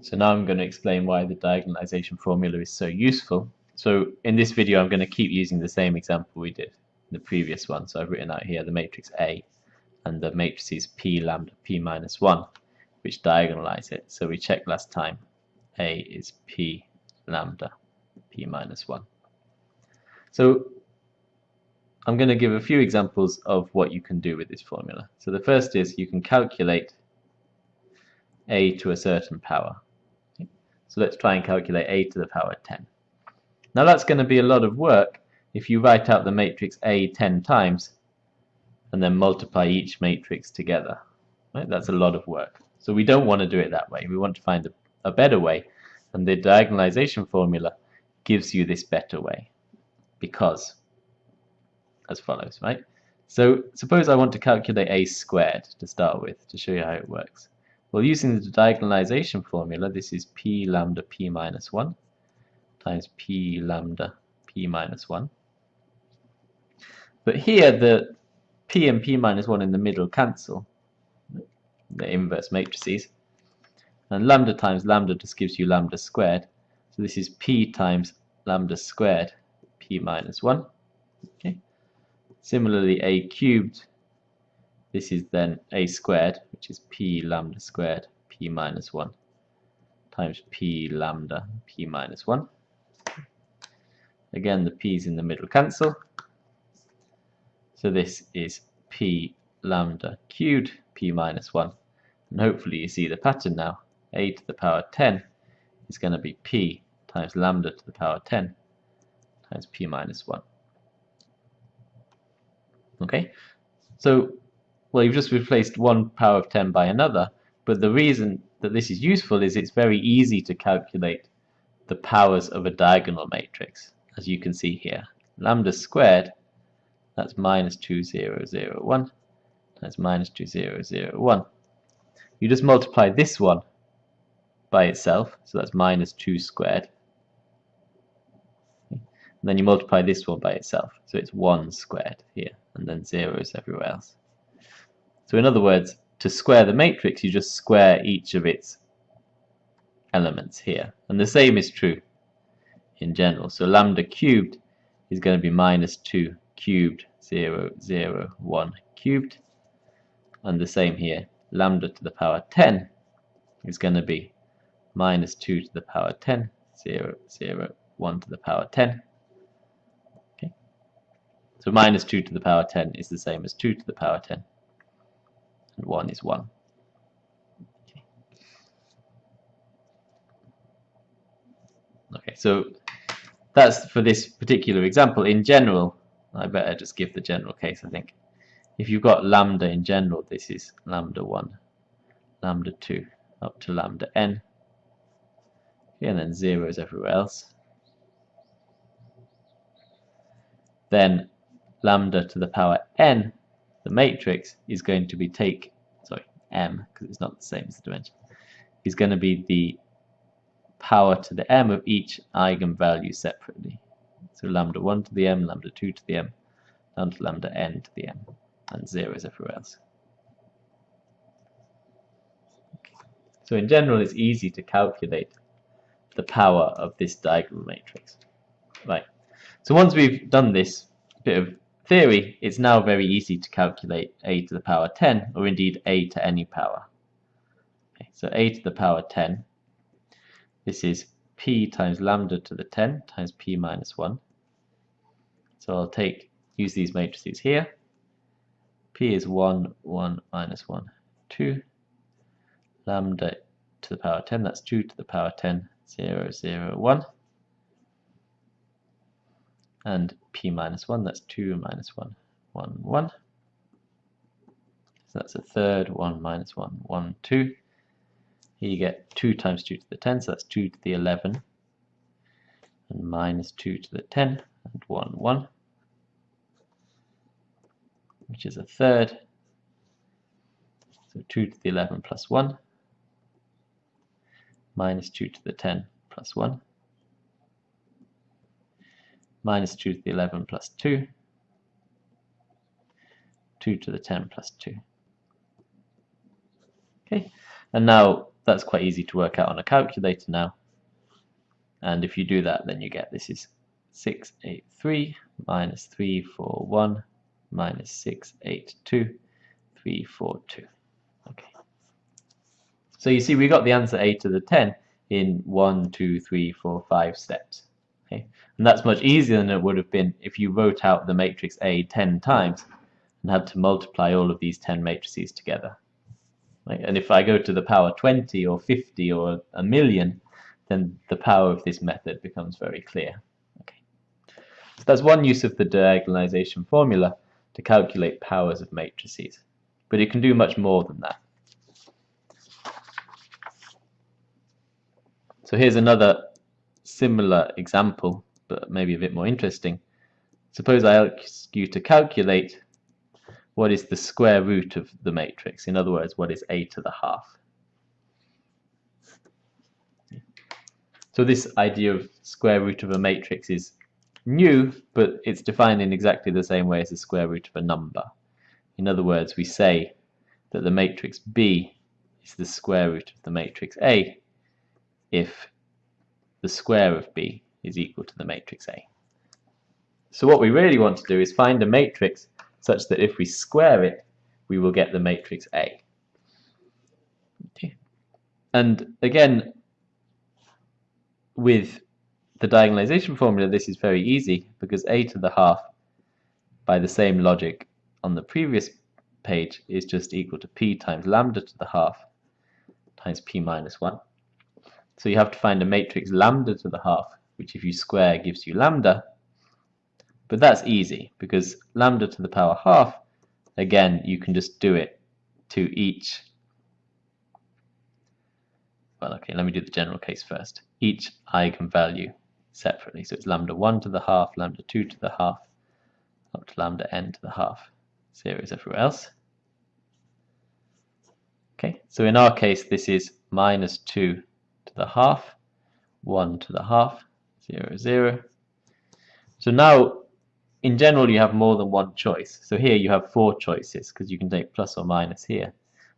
So now I'm going to explain why the diagonalization formula is so useful. So in this video I'm going to keep using the same example we did in the previous one. So I've written out here the matrix A and the matrices P lambda P minus 1 which diagonalize it. So we checked last time A is P lambda P minus 1. So I'm going to give a few examples of what you can do with this formula. So the first is you can calculate a to a certain power. So let's try and calculate a to the power 10. Now that's going to be a lot of work if you write out the matrix A 10 times and then multiply each matrix together. Right? That's a lot of work. So we don't want to do it that way. We want to find a, a better way and the diagonalization formula gives you this better way because as follows, right? So suppose I want to calculate a squared to start with to show you how it works. Well, using the diagonalization formula, this is p lambda p minus 1 times p lambda p minus 1. But here the p and p minus 1 in the middle cancel, the inverse matrices. And lambda times lambda just gives you lambda squared. So this is p times lambda squared p minus 1. Okay. Similarly, a cubed this is then a squared, which is p lambda squared p minus 1 times p lambda p minus 1. Again, the p's in the middle cancel. So this is p lambda cubed p minus 1. And hopefully you see the pattern now. a to the power 10 is going to be p times lambda to the power 10 times p minus 1. Okay, so well, you've just replaced one power of 10 by another, but the reason that this is useful is it's very easy to calculate the powers of a diagonal matrix, as you can see here. Lambda squared, that's minus 2001, that's minus 2001. You just multiply this one by itself, so that's minus 2 squared. And then you multiply this one by itself, so it's 1 squared here, and then zeros everywhere else. So in other words, to square the matrix, you just square each of its elements here. And the same is true in general. So lambda cubed is going to be minus 2 cubed 0, 0, 1 cubed. And the same here, lambda to the power 10 is going to be minus 2 to the power 10, 0, 0, 1 to the power 10. Okay. So minus 2 to the power 10 is the same as 2 to the power 10 and 1 is 1. Okay. so that's for this particular example. In general, I better just give the general case, I think. If you've got lambda in general, this is lambda 1, lambda 2, up to lambda n, and then zeros everywhere else. Then lambda to the power n the matrix is going to be take, sorry, m, because it's not the same as the dimension, is going to be the power to the m of each eigenvalue separately. So lambda 1 to the m, lambda 2 to the m, down to lambda n to the m, and 0 is everywhere else. So in general, it's easy to calculate the power of this diagonal matrix. Right. So once we've done this bit of theory, it's now very easy to calculate a to the power 10, or indeed a to any power. Okay, so a to the power 10, this is p times lambda to the 10 times p minus 1. So I'll take use these matrices here. p is 1, 1, minus 1, 2. Lambda to the power 10, that's 2 to the power 10, 0, 0, 1 and p minus 1, that's 2 minus 1, 1, 1. So that's a third, 1 minus 1, 1, 2. Here you get 2 times 2 to the 10, so that's 2 to the 11, and minus 2 to the 10, and 1, 1, which is a third. So 2 to the 11 plus 1, minus 2 to the 10 plus 1, minus 2 to the 11 plus 2, 2 to the 10 plus 2. Okay, and now that's quite easy to work out on a calculator now. And if you do that, then you get this is 683 minus 341 minus 682, 342. Okay. So you see we got the answer a to the 10 in one, two, three, four, five steps. Okay? And that's much easier than it would have been if you wrote out the matrix A 10 times and had to multiply all of these 10 matrices together. Right? And if I go to the power 20 or 50 or a million, then the power of this method becomes very clear. Okay. So that's one use of the diagonalization formula to calculate powers of matrices. But it can do much more than that. So here's another similar example, but maybe a bit more interesting. Suppose I ask you to calculate what is the square root of the matrix. In other words, what is a to the half. So this idea of square root of a matrix is new, but it's defined in exactly the same way as the square root of a number. In other words, we say that the matrix B is the square root of the matrix A if the square of B is equal to the matrix A. So what we really want to do is find a matrix such that if we square it, we will get the matrix A. Okay. And again, with the diagonalization formula, this is very easy because a to the half, by the same logic on the previous page, is just equal to p times lambda to the half times p minus 1. So you have to find a matrix lambda to the half, which if you square gives you lambda. But that's easy because lambda to the power half, again, you can just do it to each well, okay, let me do the general case first. Each eigenvalue separately. So it's lambda 1 to the half, lambda 2 to the half, up to lambda n to the half. Zero is everywhere else. Okay, so in our case, this is minus 2 to the half, 1 to the half, 0, 0. So now, in general, you have more than one choice. So here you have four choices, because you can take plus or minus here,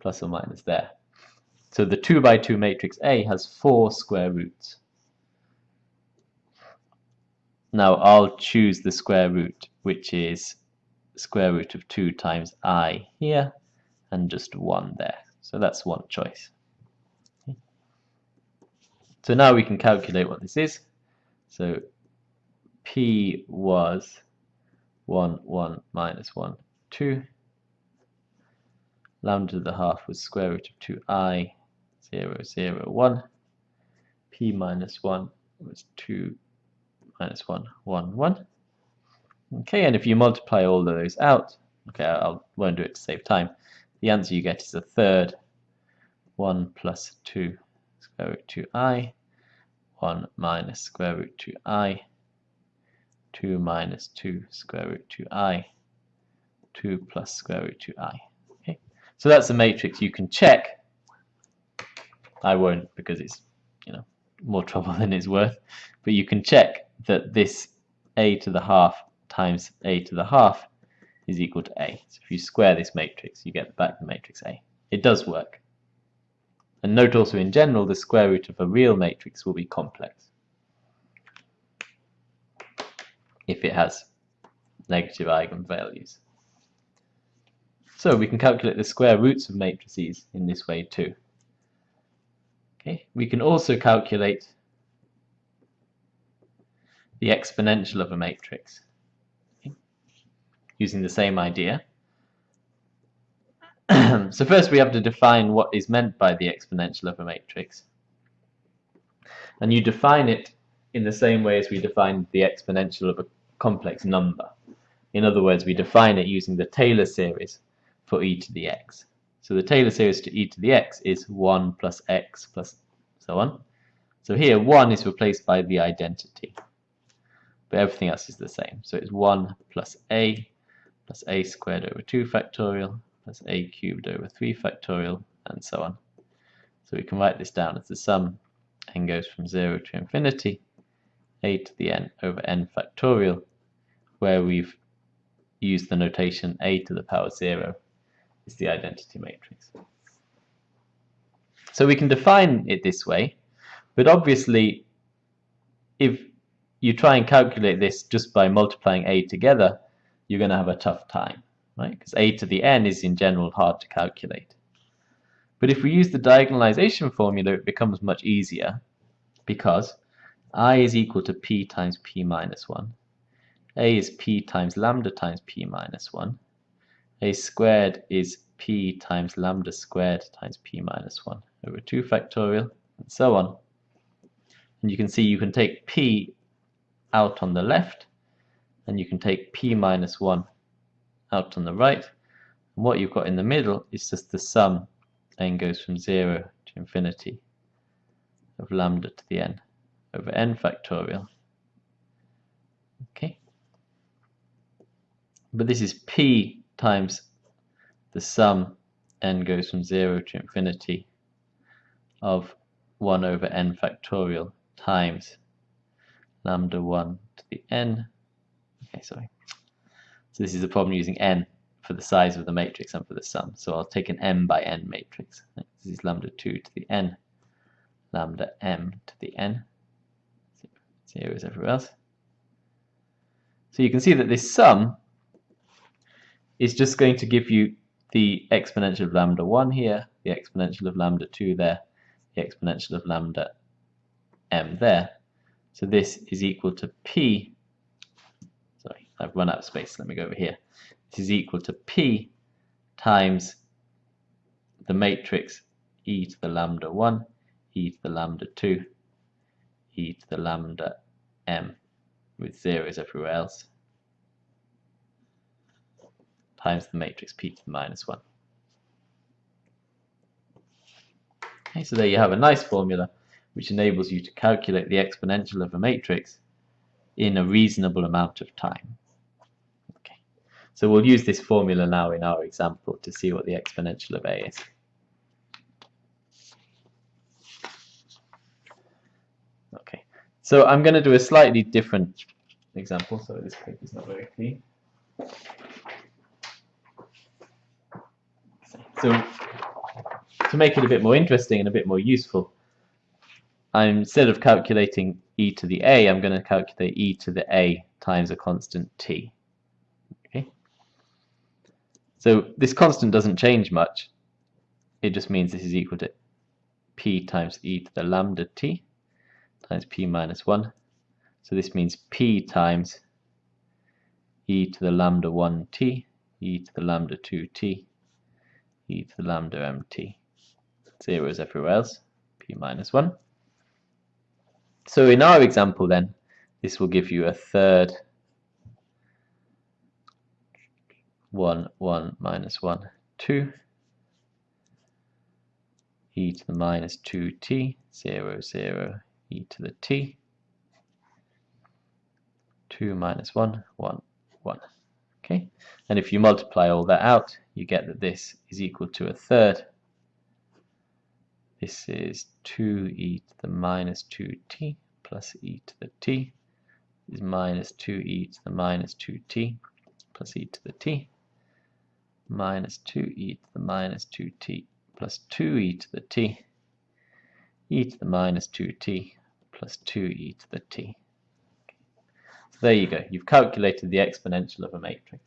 plus or minus there. So the 2 by 2 matrix A has four square roots. Now I'll choose the square root, which is square root of 2 times i here, and just 1 there. So that's one choice. So now we can calculate what this is. So p was 1, 1, minus 1, 2. Lambda to the half was square root of 2i 0, 0, 1. p minus 1 was 2 minus 1, 1, 1. Okay, and if you multiply all of those out, okay, I won't do it to save time, the answer you get is a third 1 plus 2 square root 2i, 1 minus square root 2i, 2 minus 2 square root 2i, 2 plus square root 2i. Okay, so that's a matrix you can check I won't because it's you know more trouble than it's worth. But you can check that this a to the half times a to the half is equal to a. So if you square this matrix, you get back the matrix A. It does work. And note also in general, the square root of a real matrix will be complex if it has negative eigenvalues. So we can calculate the square roots of matrices in this way too. Okay, we can also calculate the exponential of a matrix okay, using the same idea. so first we have to define what is meant by the exponential of a matrix. And you define it in the same way as we define the exponential of a complex number. In other words, we define it using the Taylor series for e to the x. So the Taylor series to e to the x is 1 plus x plus so on. So here 1 is replaced by the identity. But everything else is the same. So it's 1 plus a plus a squared over 2 factorial plus a cubed over 3 factorial and so on. So we can write this down as the sum n goes from 0 to infinity a to the n over n factorial where we've used the notation a to the power 0 is the identity matrix. So we can define it this way, but obviously if you try and calculate this just by multiplying a together, you're going to have a tough time, right? Because a to the n is in general hard to calculate. But if we use the diagonalization formula, it becomes much easier because i is equal to p times p minus 1. a is p times lambda times p minus 1. a squared is p times lambda squared times p minus 1 over 2 factorial, and so on. And you can see you can take p out on the left, and you can take p minus 1 out on the right. And what you've got in the middle is just the sum n goes from 0 to infinity of lambda to the n over n factorial. Okay. But this is p times the sum n goes from 0 to infinity of 1 over n factorial times lambda 1 to the n. Okay, sorry. So this is a problem using n for the size of the matrix and for the sum. So I'll take an m by n matrix. This is lambda 2 to the n, lambda m to the n. Zero is everywhere else. So you can see that this sum is just going to give you the exponential of lambda 1 here, the exponential of lambda 2 there, the exponential of lambda m there. So this is equal to p, I've run out of space, let me go over here. This is equal to p times the matrix e to the lambda 1, e to the lambda 2, e to the lambda m with zeros everywhere else times the matrix p to the minus 1. Okay, so there you have a nice formula which enables you to calculate the exponential of a matrix in a reasonable amount of time. So we'll use this formula now in our example to see what the exponential of a is. Okay, so I'm going to do a slightly different example, so this paper is not very clean. So to make it a bit more interesting and a bit more useful, I'm instead of calculating e to the a, I'm going to calculate e to the a times a constant t. So this constant doesn't change much. It just means this is equal to p times e to the lambda t times p minus 1. So this means p times e to the lambda 1t, e to the lambda 2t, e to the lambda mt. Zero is everywhere else, p minus 1. So in our example then, this will give you a third 1, 1, minus 1, 2, e to the minus 2t, 0, 0, e to the t, 2 minus 1, 1, 1. Okay, and if you multiply all that out, you get that this is equal to a third. This is 2e to the minus 2t plus e to the t is minus 2e to the minus 2t plus e to the t minus 2e to the minus 2t plus 2e to the t e to the minus 2t plus 2e to the t. So there you go. You've calculated the exponential of a matrix.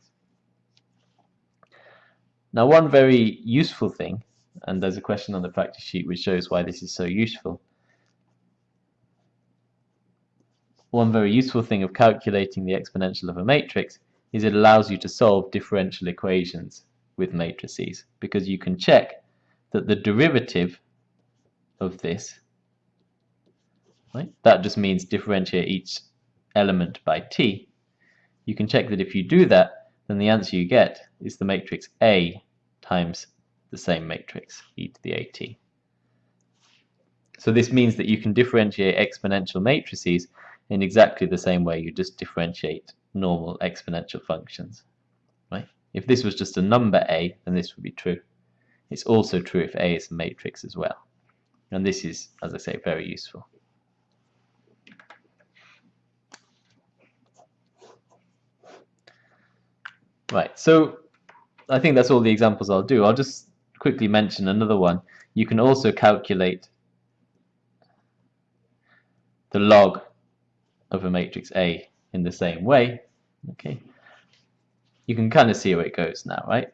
Now one very useful thing and there's a question on the practice sheet which shows why this is so useful. One very useful thing of calculating the exponential of a matrix is it allows you to solve differential equations with matrices because you can check that the derivative of this, right, that just means differentiate each element by t. You can check that if you do that, then the answer you get is the matrix A times the same matrix, e to the at. So this means that you can differentiate exponential matrices in exactly the same way you just differentiate normal exponential functions. Right? If this was just a number a, then this would be true. It's also true if a is a matrix as well. And this is, as I say, very useful. Right, so I think that's all the examples I'll do. I'll just quickly mention another one you can also calculate the log of a matrix A in the same way. Okay, you can kind of see where it goes now, right?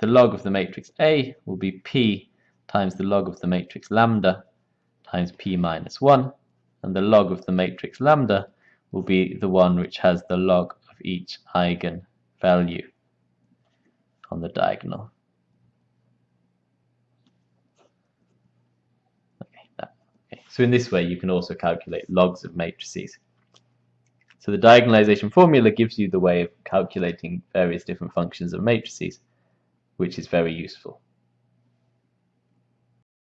The log of the matrix A will be P times the log of the matrix lambda times P minus 1, and the log of the matrix lambda will be the one which has the log of each eigenvalue on the diagonal. Okay, that, okay. So in this way you can also calculate logs of matrices. So the diagonalization formula gives you the way of calculating various different functions of matrices, which is very useful.